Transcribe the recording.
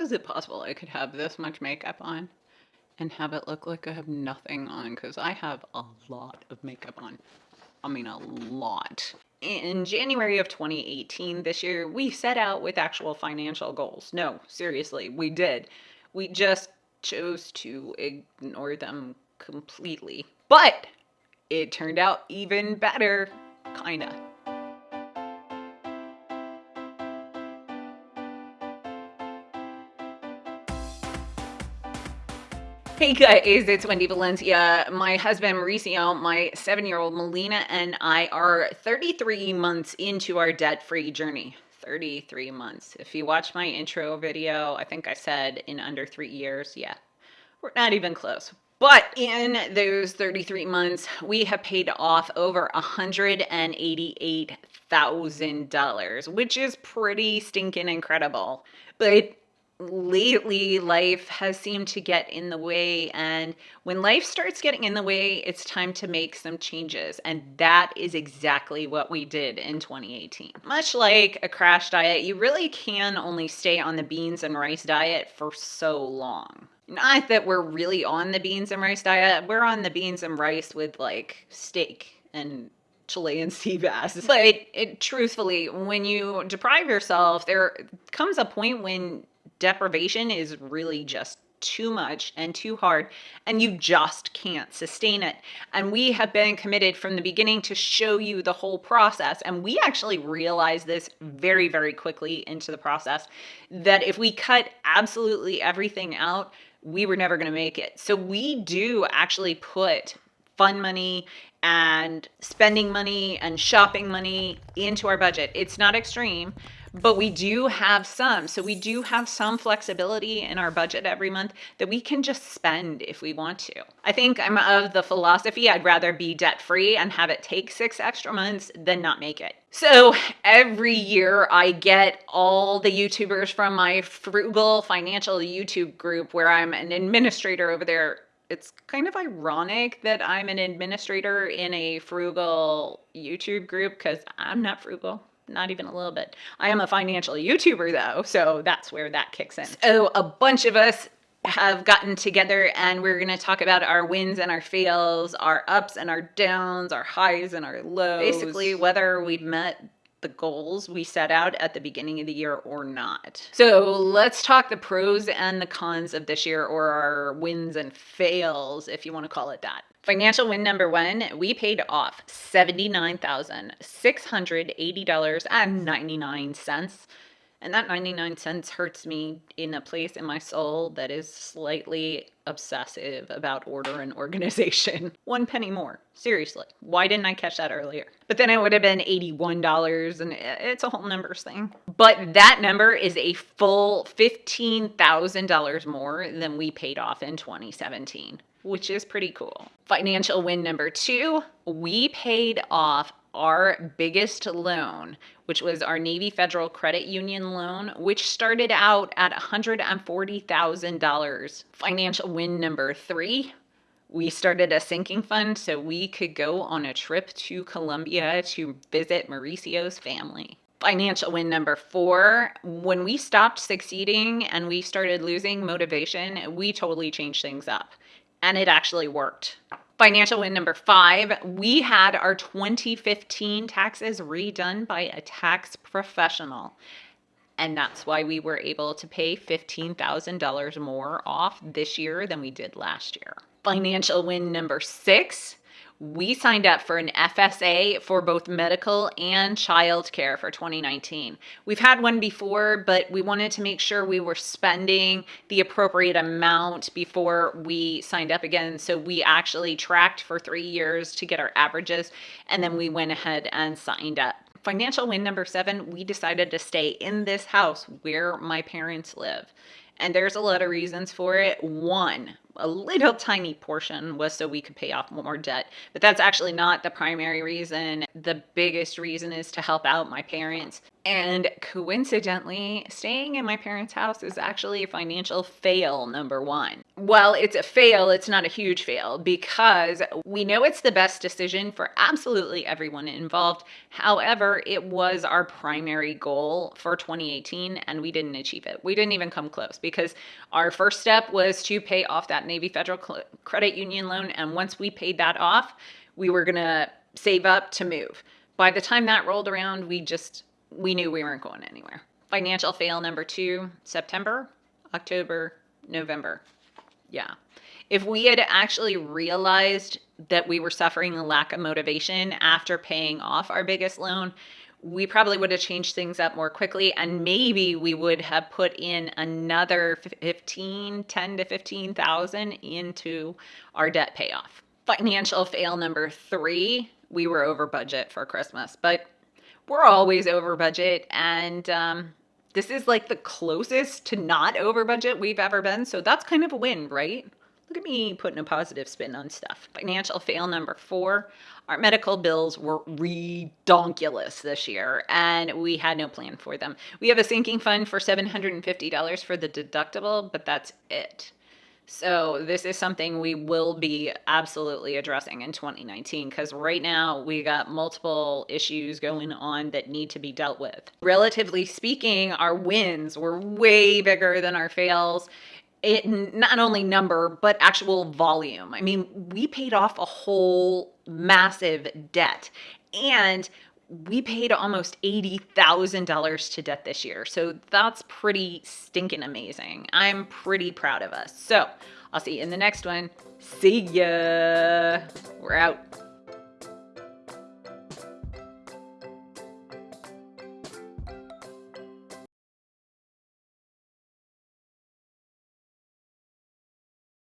is it possible I could have this much makeup on and have it look like I have nothing on? Because I have a lot of makeup on. I mean, a lot. In January of 2018, this year, we set out with actual financial goals. No, seriously, we did. We just chose to ignore them completely. But it turned out even better, kinda. Hey guys, it's Wendy Valencia. My husband Mauricio, my seven year old Melina, and I are 33 months into our debt free journey. 33 months. If you watch my intro video, I think I said in under three years. Yeah, we're not even close. But in those 33 months, we have paid off over $188,000, which is pretty stinking incredible. But lately life has seemed to get in the way and when life starts getting in the way it's time to make some changes and that is exactly what we did in 2018 much like a crash diet you really can only stay on the beans and rice diet for so long not that we're really on the beans and rice diet we're on the beans and rice with like steak and Chilean sea bass. But it, truthfully, when you deprive yourself, there comes a point when deprivation is really just too much and too hard and you just can't sustain it. And we have been committed from the beginning to show you the whole process and we actually realized this very very quickly into the process that if we cut absolutely everything out we were never going to make it. So we do actually put fun money and spending money and shopping money into our budget. It's not extreme but we do have some. So we do have some flexibility in our budget every month that we can just spend if we want to. I think I'm of the philosophy I'd rather be debt free and have it take six extra months than not make it. So every year I get all the YouTubers from my frugal financial YouTube group where I'm an administrator over there it's kind of ironic that I'm an administrator in a frugal YouTube group because I'm not frugal not even a little bit. I am a financial YouTuber though, so that's where that kicks in. So a bunch of us have gotten together and we're going to talk about our wins and our fails, our ups and our downs, our highs and our lows. Basically, whether we've met the goals we set out at the beginning of the year or not. So let's talk the pros and the cons of this year or our wins and fails, if you want to call it that. Financial win number one, we paid off $79,680.99. And that 99 cents hurts me in a place in my soul that is slightly obsessive about order and organization. One penny more. Seriously. Why didn't I catch that earlier? But then it would have been $81 and it's a whole numbers thing. But that number is a full $15,000 more than we paid off in 2017 which is pretty cool. Financial win number two, we paid off our biggest loan, which was our Navy Federal Credit Union loan, which started out at $140,000. Financial win number three, we started a sinking fund so we could go on a trip to Colombia to visit Mauricio's family. Financial win number four, when we stopped succeeding and we started losing motivation, we totally changed things up and it actually worked. Financial win number five, we had our 2015 taxes redone by a tax professional. And that's why we were able to pay $15,000 more off this year than we did last year. Financial win number six, we signed up for an FSA for both medical and child care for 2019. We've had one before, but we wanted to make sure we were spending the appropriate amount before we signed up again. So we actually tracked for three years to get our averages, and then we went ahead and signed up. Financial win number seven, we decided to stay in this house where my parents live. And there's a lot of reasons for it. One, a little tiny portion was so we could pay off more debt. But that's actually not the primary reason. The biggest reason is to help out my parents. And coincidentally, staying in my parents' house is actually a financial fail, number one. Well, it's a fail, it's not a huge fail because we know it's the best decision for absolutely everyone involved. However, it was our primary goal for 2018 and we didn't achieve it. We didn't even come close because our first step was to pay off that Navy Federal Credit Union loan. And once we paid that off, we were going to save up to move. By the time that rolled around, we just, we knew we weren't going anywhere. Financial fail number two, September, October, November. Yeah. If we had actually realized that we were suffering a lack of motivation after paying off our biggest loan, we probably would have changed things up more quickly and maybe we would have put in another 15 10 to 15,000 into our debt payoff. Financial fail number 3, we were over budget for Christmas, but we're always over budget and um, this is like the closest to not over budget we've ever been, so that's kind of a win, right? Look at me putting a positive spin on stuff. Financial fail number four. Our medical bills were redonkulous this year, and we had no plan for them. We have a sinking fund for $750 for the deductible, but that's it. So this is something we will be absolutely addressing in 2019 because right now we got multiple issues going on that need to be dealt with. Relatively speaking, our wins were way bigger than our fails in not only number but actual volume. I mean, we paid off a whole massive debt and we paid almost $80,000 to debt this year. So that's pretty stinking amazing. I'm pretty proud of us. So I'll see you in the next one. See ya. We're out.